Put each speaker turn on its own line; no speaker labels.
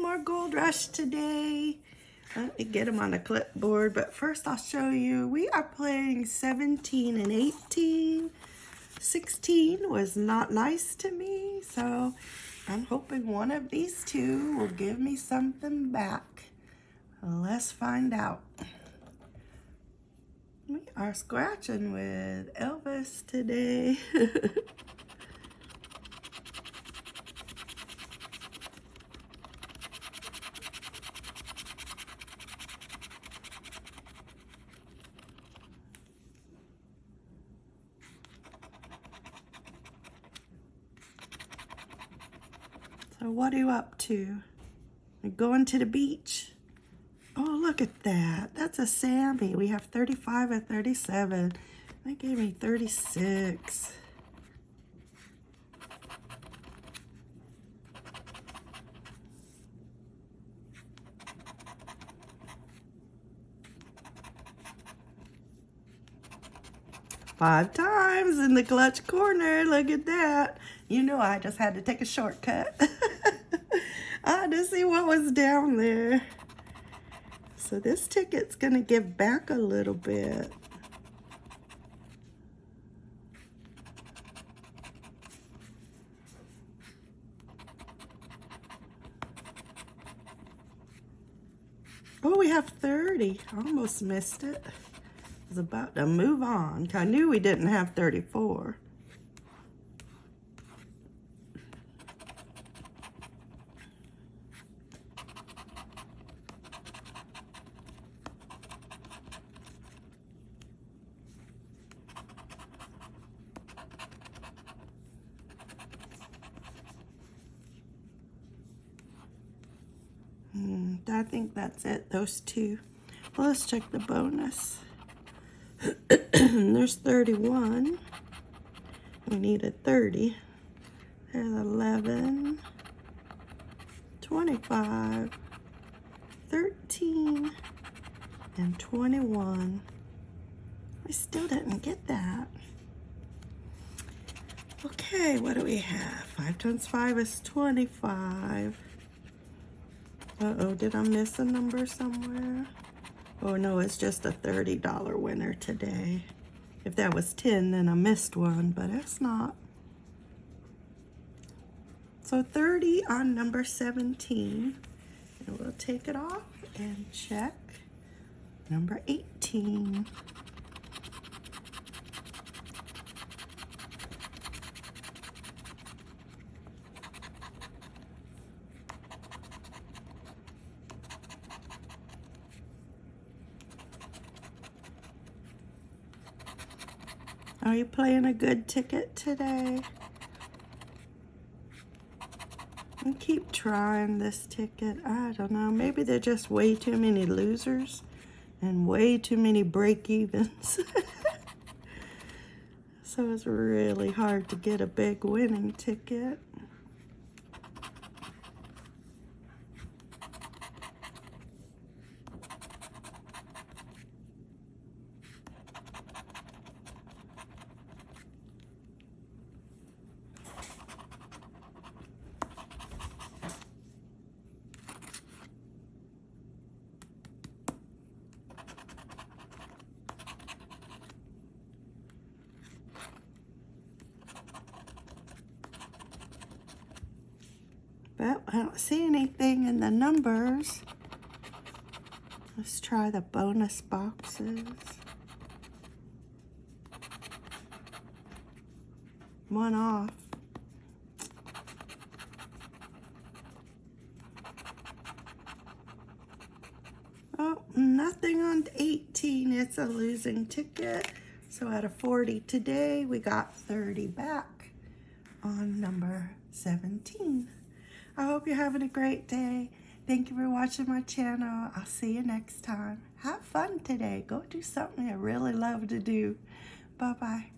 more Gold Rush today. Let me get them on a clipboard, but first I'll show you. We are playing 17 and 18. 16 was not nice to me, so I'm hoping one of these two will give me something back. Let's find out. We are scratching with Elvis today. So what are you up to? You're going to the beach? Oh, look at that. That's a Sammy. We have 35 and 37. They gave me 36. Five times in the clutch corner. Look at that. You know I just had to take a shortcut. I had to see what was down there. So this ticket's going to give back a little bit. Oh, we have 30. I Almost missed it. Was about to move on. I knew we didn't have 34. Hmm, I think that's it, those two. Well, let's check the bonus. There's 31. We need a 30. There's 11, 25, 13, and 21. We still didn't get that. Okay, what do we have? 5 times 5 is 25. Uh-oh, did I miss a number somewhere? Oh, no, it's just a $30 winner today. If that was 10, then I missed one, but it's not. So 30 on number 17. And we'll take it off and check number 18. Are you playing a good ticket today? And keep trying this ticket. I don't know. Maybe there's just way too many losers and way too many break-evens. so it's really hard to get a big winning ticket. But I don't see anything in the numbers. Let's try the bonus boxes. One off. Oh, nothing on 18. It's a losing ticket. So out of 40 today, we got 30 back on number 17. I hope you're having a great day. Thank you for watching my channel. I'll see you next time. Have fun today. Go do something I really love to do. Bye-bye.